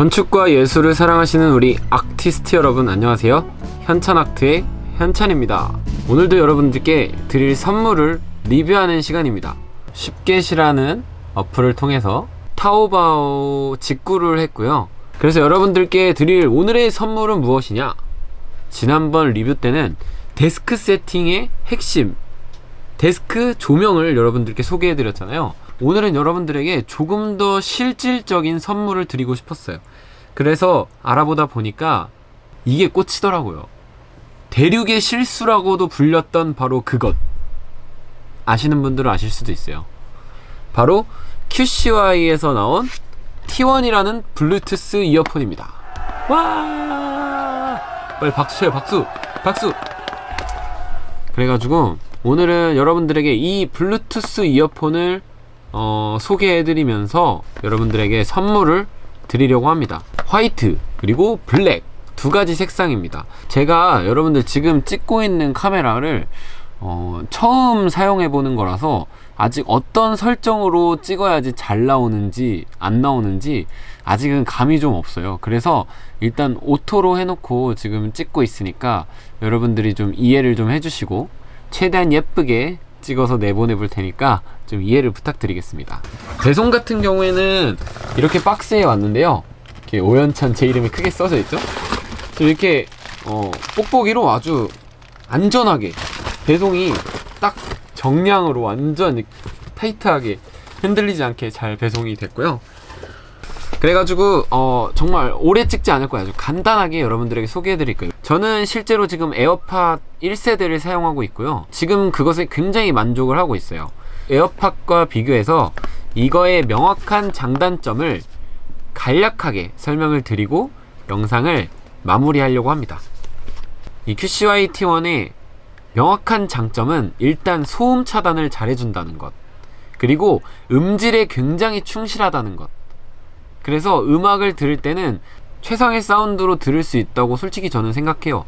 건축과 예술을 사랑하시는 우리 아티스트 여러분 안녕하세요. 현찬아트의 현찬입니다. 오늘도 여러분들께 드릴 선물을 리뷰하는 시간입니다. 쉽게시라는 어플을 통해서 타오바오 직구를 했고요. 그래서 여러분들께 드릴 오늘의 선물은 무엇이냐? 지난번 리뷰 때는 데스크 세팅의 핵심 데스크 조명을 여러분들께 소개해 드렸잖아요 오늘은 여러분들에게 조금 더 실질적인 선물을 드리고 싶었어요. 그래서 알아보다 보니까 이게 꽂히더라고요. 대륙의 실수라고도 불렸던 바로 그것. 아시는 분들은 아실 수도 있어요. 바로 QCY에서 나온 T1이라는 블루투스 이어폰입니다. 와! 빨리 박수 쳐요 박수! 박수! 그래가지고 오늘은 여러분들에게 이 블루투스 이어폰을 어, 소개해드리면서 여러분들에게 선물을 드리려고 합니다. 화이트 그리고 블랙 두 가지 색상입니다. 제가 여러분들 지금 찍고 있는 카메라를 어, 처음 사용해 보는 거라서 아직 어떤 설정으로 찍어야지 잘 나오는지 안 나오는지 아직은 감이 좀 없어요. 그래서 일단 auto로 해놓고 지금 찍고 있으니까 여러분들이 좀 이해를 좀 해주시고 최대한 예쁘게 찍어서 내보내 볼 테니까 좀 이해를 부탁드리겠습니다. 배송 같은 경우에는 이렇게 박스에 왔는데요. 이렇게 오연찬 제 이름이 크게 써져 있죠? 이렇게 어, 뽁뽁이로 아주 안전하게 배송이 딱 정량으로 완전 타이트하게 흔들리지 않게 잘 배송이 됐고요. 그래가지고 어, 정말 오래 찍지 않을 거예요. 아주 간단하게 여러분들에게 소개해 드릴 거예요 저는 실제로 지금 에어팟 1세대를 사용하고 있고요. 지금 그것에 굉장히 만족을 하고 있어요. 에어팟과 비교해서 이거의 명확한 장단점을 간략하게 설명을 드리고 영상을 마무리하려고 합니다. 이 QCY T1의 명확한 장점은 일단 소음 차단을 잘해준다는 것. 그리고 음질에 굉장히 충실하다는 것. 그래서 음악을 들을 때는 최상의 사운드로 들을 수 있다고 솔직히 저는 생각해요.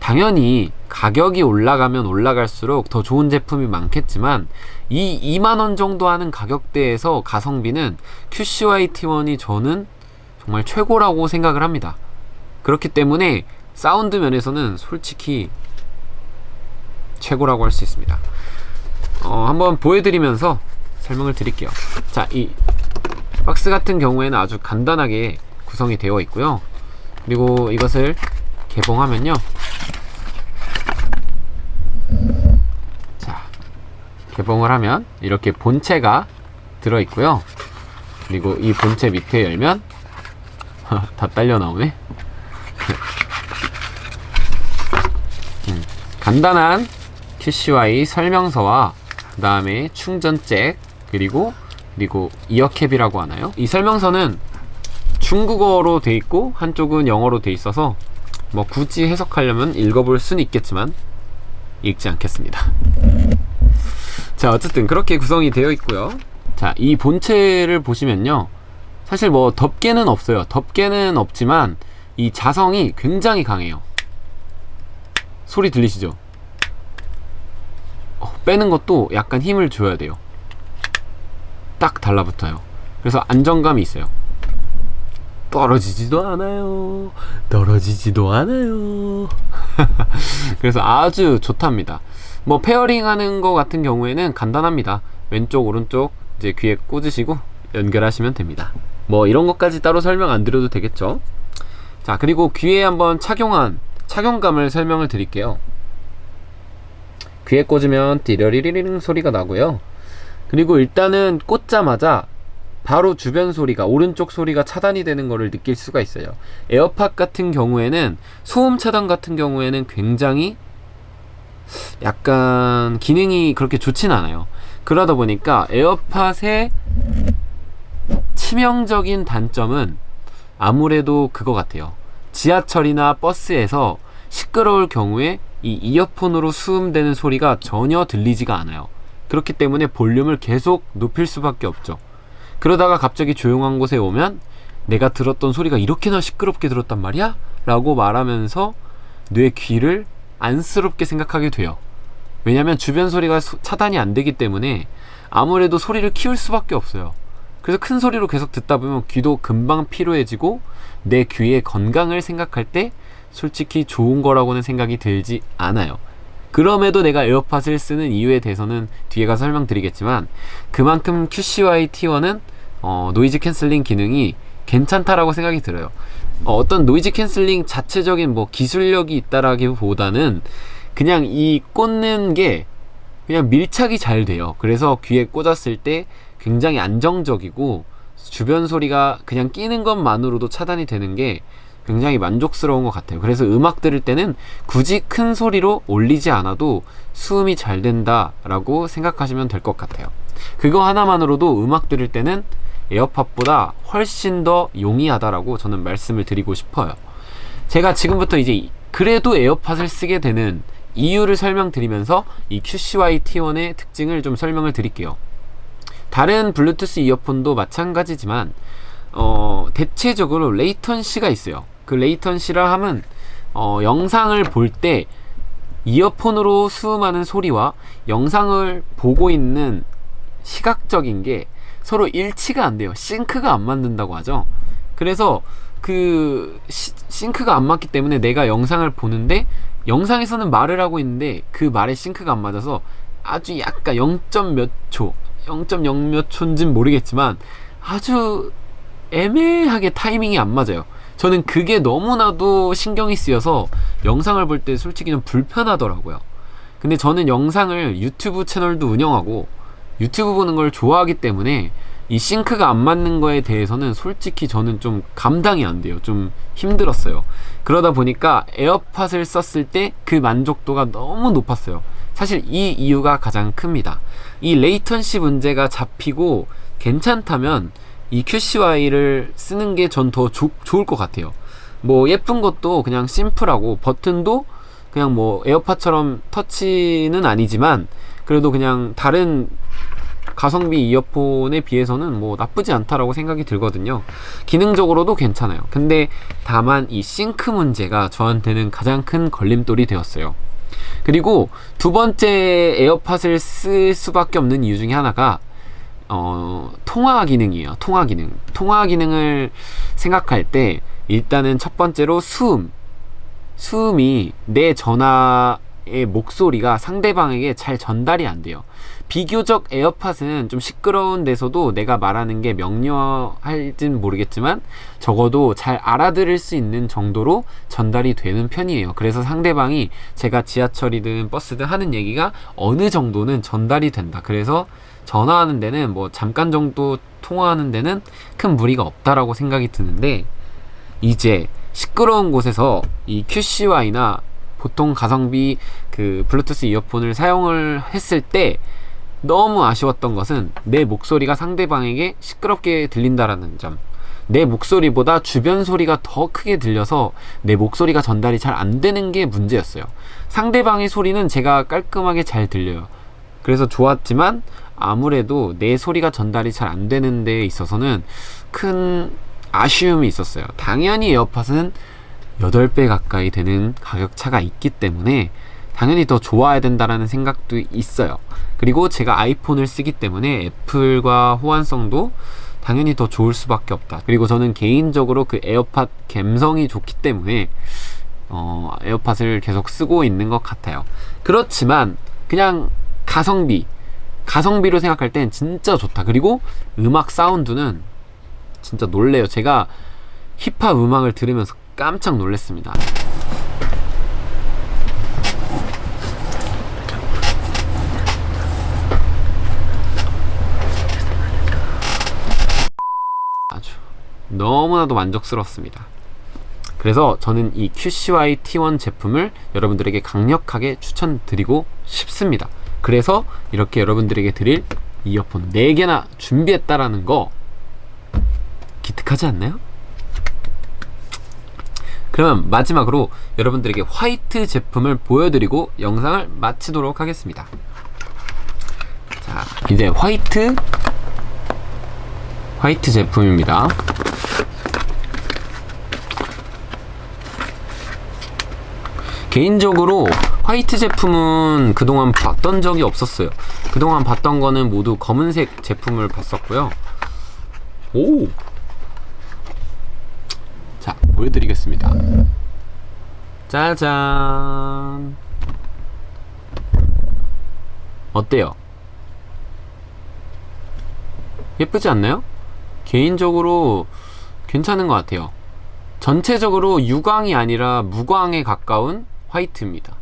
당연히 가격이 올라가면 올라갈수록 더 좋은 제품이 많겠지만 이 2만원 정도 하는 가격대에서 가성비는 QCY T1이 저는 정말 최고라고 생각을 합니다. 그렇기 때문에 사운드 면에서는 솔직히 최고라고 할 수 있습니다. 어, 한번 보여드리면서 설명을 드릴게요. 자 이 박스 같은 경우에는 아주 간단하게 구성이 되어 있고요. 그리고 이것을 개봉하면요. 자 개봉을 하면 이렇게 본체가 들어 있고요. 그리고 이 본체 밑에 열면 다 딸려 나오네. 음, 간단한 QCY 설명서와 그 다음에 충전잭 그리고 그리고 이어캡이라고 하나요? 이 설명서는 중국어로 돼 있고 한쪽은 영어로 돼 있어서 뭐 굳이 해석하려면 읽어볼 수는 있겠지만 읽지 않겠습니다. 자 어쨌든 그렇게 구성이 되어 있고요. 자 이 본체를 보시면요. 사실 뭐 덮개는 없어요. 덮개는 없지만 이 자성이 굉장히 강해요. 소리 들리시죠? 어, 빼는 것도 약간 힘을 줘야 돼요. 딱 달라붙어요. 그래서 안정감이 있어요 떨어지지도 않아요. 떨어지지도 않아요. 그래서 아주 좋답니다. 뭐 pairing 하는 거 같은 경우에는 간단합니다. 왼쪽 오른쪽 이제 귀에 꽂으시고 연결하시면 됩니다. 뭐 이런 것까지 따로 설명 안 드려도 되겠죠? 자 그리고 귀에 한번 착용한 착용감을 설명을 드릴게요. 귀에 꽂으면 띠러리리링 소리가 나고요. 그리고 일단은 꽂자마자 바로 주변 소리가 오른쪽 소리가 차단이 되는 것을 느낄 수가 있어요. 에어팟 같은 경우에는 소음 차단 같은 경우에는 굉장히 약간 기능이 그렇게 좋진 않아요. 그러다 보니까 에어팟의 치명적인 단점은 아무래도 그거 같아요. 지하철이나 버스에서 시끄러울 경우에 이 이어폰으로 수음되는 소리가 전혀 들리지가 않아요. 그렇기 때문에 볼륨을 계속 높일 수밖에 없죠 그러다가 갑자기 조용한 곳에 오면 내가 들었던 소리가 이렇게나 시끄럽게 들었단 말이야? 라고 말하면서 뇌 귀를 안쓰럽게 생각하게 돼요 왜냐면 주변 소리가 차단이 안 되기 때문에 아무래도 소리를 키울 수밖에 없어요 그래서 큰 소리로 계속 듣다 보면 귀도 금방 피로해지고 내 귀의 건강을 생각할 때 솔직히 좋은 거라고는 생각이 들지 않아요. 그럼에도 내가 에어팟을 쓰는 이유에 대해서는 뒤에 가서 설명드리겠지만 그만큼 QCY T1은 어, noise canceling 기능이 괜찮다라고 생각이 들어요. 어, 떤 noise canceling 자체적인 뭐 기술력이 있다라기보다는 그냥 이 꽂는 게 그냥 밀착이 잘 돼요. 그래서 귀에 꽂았을 때 굉장히 안정적이고 주변 소리가 그냥 끼는 것만으로도 차단이 되는 게 굉장히 만족스러운 것 같아요. 그래서 음악 들을 때는 굳이 큰 소리로 올리지 않아도 수음이 잘 된다 라고 생각하시면 될 것 같아요. 그거 하나만으로도 음악 들을 때는 에어팟보다 훨씬 더 용이하다라고 저는 말씀을 드리고 싶어요. 제가 지금부터 이제 그래도 에어팟을 쓰게 되는 이유를 설명드리면서 이 QCY T1의 특징을 좀 설명을 드릴게요. 다른 블루투스 이어폰도 마찬가지지만 어, 대체적으로 latency가 있어요. 그 latency라 함은 어, 영상을 볼 때 이어폰으로 수음하는 소리와 영상을 보고 있는 시각적인 게 서로 일치가 안 돼요. sync가 안 맞는다고 하죠. 그래서 그 시, sync가 안 맞기 때문에 내가 영상을 보는데 영상에서는 말을 하고 있는데 그 말에 싱크가 안 맞아서 아주 약간 0. 몇 초, 0.0 몇 초인진 모르겠지만 아주 애매하게 타이밍이 안 맞아요. 저는 그게 너무나도 신경이 쓰여서 영상을 볼 때 솔직히 좀 불편하더라고요. 근데 저는 영상을 유튜브 채널도 운영하고 유튜브 보는 걸 좋아하기 때문에 이 싱크가 안 맞는 거에 대해서는 솔직히 저는 좀 감당이 안 돼요. 좀 힘들었어요. 그러다 보니까 에어팟을 썼을 때 그 만족도가 너무 높았어요. 사실 이 이유가 가장 큽니다. 이 latency 문제가 잡히고 괜찮다면 이 QCY를 쓰는 게 전 더 좋을 것 같아요. 뭐 예쁜 것도 그냥 심플하고 버튼도 그냥 뭐 AirPod처럼 터치는 아니지만 그래도 그냥 다른 가성비 이어폰에 비해서는 뭐 나쁘지 않다라고 생각이 들거든요. 기능적으로도 괜찮아요. 근데 다만 이 싱크 문제가 저한테는 가장 큰 걸림돌이 되었어요. 그리고 두 번째 에어팟을 쓸 수밖에 없는 이유 중에 하나가 어, 통화 기능이에요. 통화 기능. 통화 기능을 생각할 때 일단은 첫 번째로 수음. 수음이 내 전화의 목소리가 상대방에게 잘 전달이 안 돼요. 비교적 에어팟은 좀 시끄러운 데서도 내가 말하는 게 명료할진 모르겠지만 적어도 잘 알아들을 수 있는 정도로 전달이 되는 편이에요. 그래서 상대방이 제가 지하철이든 버스든 하는 얘기가 어느 정도는 전달이 된다. 그래서 전화하는 데는 뭐 잠깐 정도 통화하는 데는 큰 무리가 없다라고 생각이 드는데 이제 시끄러운 곳에서 이 QCY나 보통 가성비 그 블루투스 이어폰을 사용을 했을 때 너무 아쉬웠던 것은 내 목소리가 상대방에게 시끄럽게 들린다라는 점. 내 목소리보다 주변 소리가 더 크게 들려서 내 목소리가 전달이 잘 안 되는 게 문제였어요. 상대방의 소리는 제가 깔끔하게 잘 들려요. 그래서 좋았지만 아무래도 내 소리가 전달이 잘 안 되는 데 있어서는 큰 아쉬움이 있었어요. 당연히 에어팟은 8배 가까이 되는 가격 차가 있기 때문에 당연히 더 좋아야 된다라는 생각도 있어요. 그리고 제가 아이폰을 쓰기 때문에 애플과 호환성도 당연히 더 좋을 수밖에 없다. 그리고 저는 개인적으로 그 에어팟 감성이 좋기 때문에 어, 에어팟을 계속 쓰고 있는 것 같아요. 그렇지만 그냥 가성비, 가성비로 생각할 땐 진짜 좋다. 그리고 음악 사운드는 진짜 놀래요. 제가 힙합 음악을 들으면서 깜짝 놀랐습니다. 너무나도 만족스럽습니다. 그래서 저는 이 QCY T1 제품을 여러분들에게 강력하게 추천드리고 싶습니다. 그래서 이렇게 여러분들에게 드릴 이어폰 4개나 준비했다라는 거 기특하지 않나요? 그러면 마지막으로 여러분들에게 화이트 제품을 보여드리고 영상을 마치도록 하겠습니다. 자, 이제 화이트 화이트 제품입니다. 개인적으로 화이트 제품은 그동안 봤던 적이 없었어요. 그동안 봤던 거는 모두 검은색 제품을 봤었고요. 오! 자, 보여드리겠습니다. 짜잔! 어때요? 예쁘지 않나요? 개인적으로 괜찮은 것 같아요. 전체적으로 유광이 아니라 무광에 가까운 화이트입니다.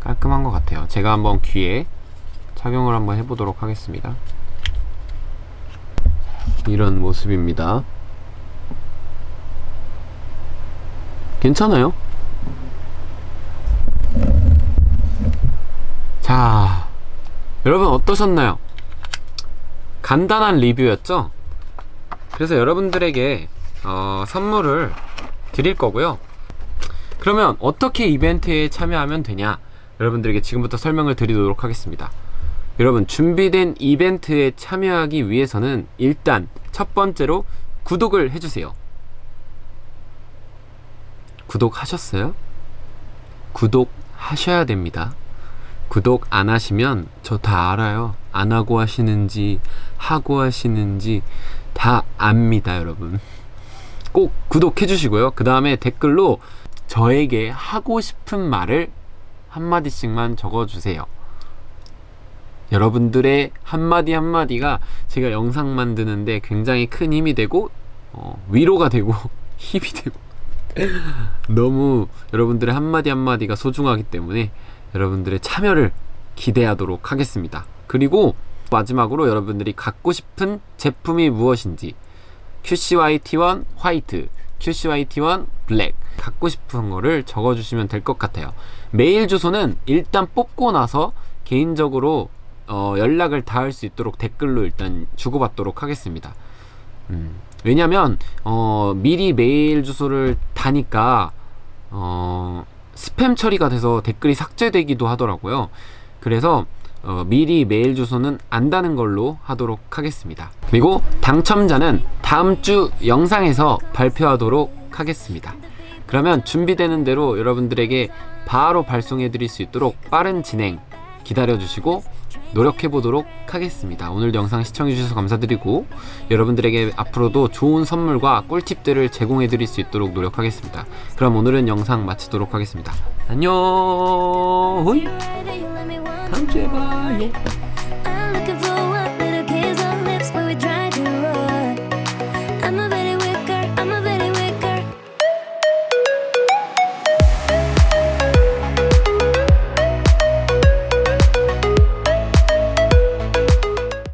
깔끔한 것 같아요. 제가 한번 귀에 착용을 한번 해보도록 하겠습니다. 이런 모습입니다. 괜찮아요? 자, 여러분 어떠셨나요? 간단한 리뷰였죠? 그래서 여러분들에게 어, 선물을 드릴 거고요. 그러면 어떻게 이벤트에 참여하면 되냐? 여러분들에게 지금부터 설명을 드리도록 하겠습니다. 여러분 준비된 이벤트에 참여하기 위해서는 일단 첫 번째로 구독을 해주세요. 구독하셨어요? 구독하셔야 됩니다. 구독 안 하시면 저 다 알아요. 안 하고 하시는지 하고 하시는지 다 압니다, 여러분. 꼭 구독해 주시고요. 그 다음에 댓글로 저에게 하고 싶은 말을 한마디씩만 적어주세요. 여러분들의 한마디 한마디가 제가 영상 만드는데 굉장히 큰 힘이 되고 어, 위로가 되고 힘이 되고 너무 여러분들의 한마디 한마디가 소중하기 때문에 여러분들의 참여를 기대하도록 하겠습니다. 그리고 마지막으로 여러분들이 갖고 싶은 제품이 무엇인지 QCYT1 화이트, QCYT1 블랙 갖고 싶은 거를 적어주시면 될 것 같아요. 메일 주소는 일단 뽑고 나서 개인적으로 어, 연락을 닿을 수 있도록 댓글로 일단 주고받도록 하겠습니다. 음, 왜냐면 어, 미리 메일 주소를 다니까 어, 스팸 처리가 돼서 댓글이 삭제되기도 하더라고요. 그래서 어, 미리 메일 주소는 안다는 걸로 하도록 하겠습니다. 그리고 당첨자는 다음 주 영상에서 발표하도록 하겠습니다. 그러면 준비되는 대로 여러분들에게 바로 발송해 드릴 수 있도록 빠른 진행 기다려 주시고 노력해 보도록 하겠습니다. 오늘 영상 시청해 주셔서 감사드리고 여러분들에게 앞으로도 좋은 선물과 꿀팁들을 제공해 드릴 수 있도록 노력하겠습니다. 그럼 오늘은 영상 마치도록 하겠습니다. 안녕. 다음 주에 봐요.